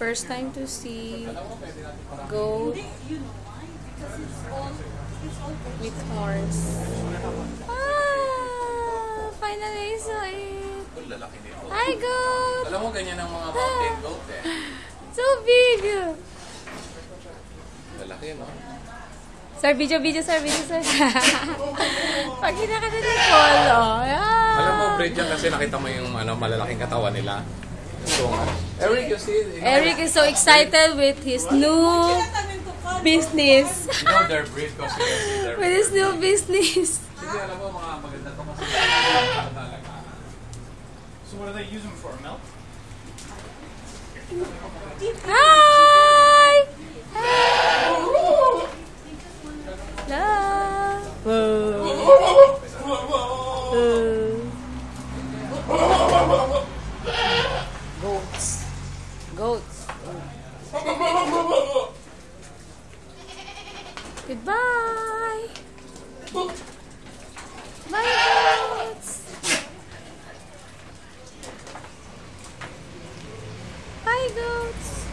First time to see goat with horns. Ah! Finally, I saw it. Hi, goat! Alam mo, ganyan ang mga mountain goat eh. So big! Lalaki, no? Sir, video, video, sir, video, sir. Pag hinakata ni Polo. Yeah. Alam mo, breed yan kasi nakita mo yung ano, malalaking katawan nila. So, Eric, you see? Eric is so excited with his new business. You know their breed kasi you can see their with his new business. Sige, alam mo, mga maganda to kasi. Talaga. So what do they use them for? Milk? Hi! Love. goats. Goats. Goodbye. Bye, goats. Bye, goats.